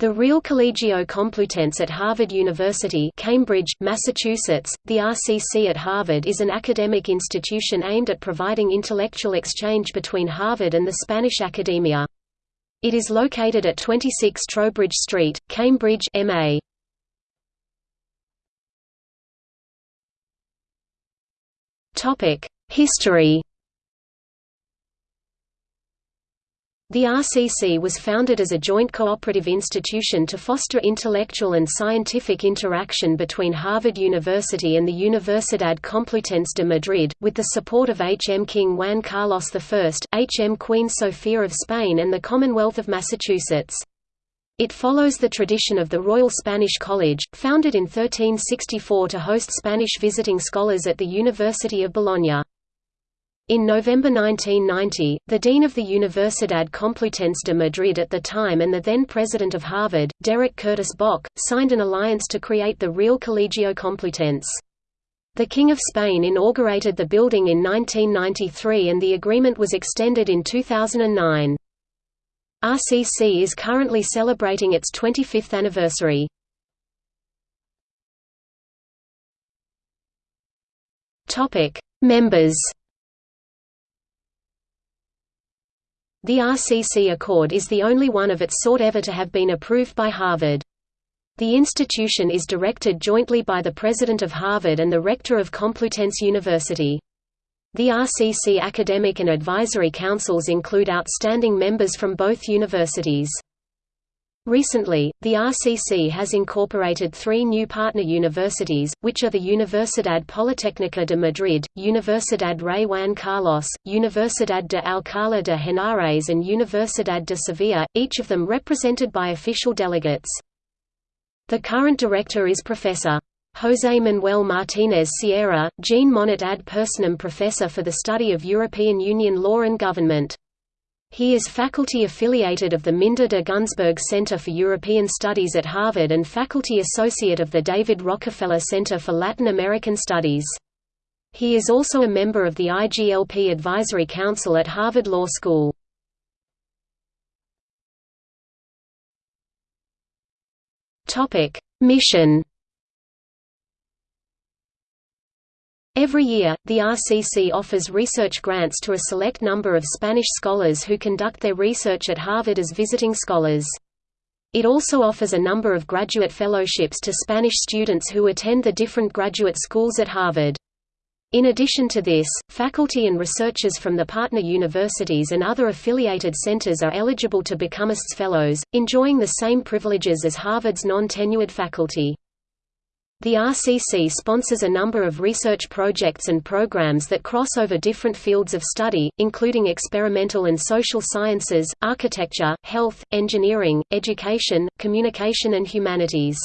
The Real Colegio Complutense at Harvard University Cambridge, Massachusetts, the RCC at Harvard is an academic institution aimed at providing intellectual exchange between Harvard and the Spanish academia. It is located at 26 Trowbridge Street, Cambridge MA. History The RCC was founded as a joint cooperative institution to foster intellectual and scientific interaction between Harvard University and the Universidad Complutense de Madrid, with the support of H. M. King Juan Carlos I, H. M. Queen Sofia of Spain and the Commonwealth of Massachusetts. It follows the tradition of the Royal Spanish College, founded in 1364 to host Spanish visiting scholars at the University of Bologna. In November 1990, the dean of the Universidad Complutense de Madrid at the time and the then president of Harvard, Derek Curtis Bok, signed an alliance to create the Real Colegio Complutense. The King of Spain inaugurated the building in 1993 and the agreement was extended in 2009. RCC is currently celebrating its 25th anniversary. Members The RCC Accord is the only one of its sort ever to have been approved by Harvard. The institution is directed jointly by the President of Harvard and the Rector of Complutense University. The RCC academic and advisory councils include outstanding members from both universities. Recently, the RCC has incorporated three new partner universities, which are the Universidad Politécnica de Madrid, Universidad Rey Juan Carlos, Universidad de Alcalá de Henares and Universidad de Sevilla, each of them represented by official delegates. The current director is Professor. José Manuel Martínez Sierra, Jean Monnet ad personam Professor for the Study of European Union Law and Government. He is faculty affiliated of the Minda de Gunzburg Center for European Studies at Harvard and faculty associate of the David Rockefeller Center for Latin American Studies. He is also a member of the IGLP Advisory Council at Harvard Law School. Mission Every year, the RCC offers research grants to a select number of Spanish scholars who conduct their research at Harvard as visiting scholars. It also offers a number of graduate fellowships to Spanish students who attend the different graduate schools at Harvard. In addition to this, faculty and researchers from the partner universities and other affiliated centers are eligible to become ASTS Fellows, enjoying the same privileges as Harvard's non-tenured faculty. The RCC sponsors a number of research projects and programs that cross over different fields of study, including experimental and social sciences, architecture, health, engineering, education, communication and humanities.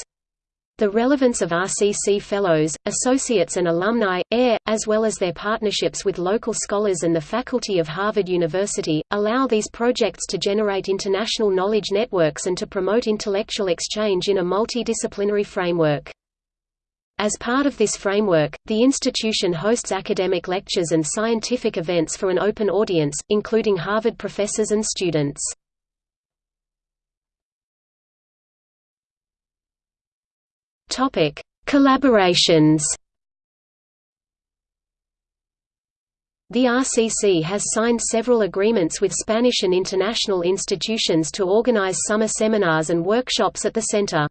The relevance of RCC Fellows, Associates and Alumni, AIR, as well as their partnerships with local scholars and the faculty of Harvard University, allow these projects to generate international knowledge networks and to promote intellectual exchange in a multidisciplinary framework. As part of this framework, the institution hosts academic lectures and scientific events for an open audience, including Harvard professors and students. Topic: Collaborations The RCC has signed several agreements with Spanish and international institutions to organize summer seminars and workshops at the center.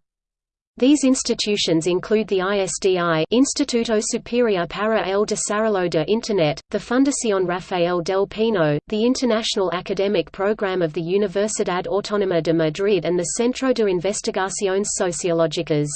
These institutions include the ISDI Instituto Superior para el Desarrollo de Internet, the Fundación Rafael del Pino, the International Academic Program of the Universidad Autónoma de Madrid and the Centro de Investigaciones Sociológicas.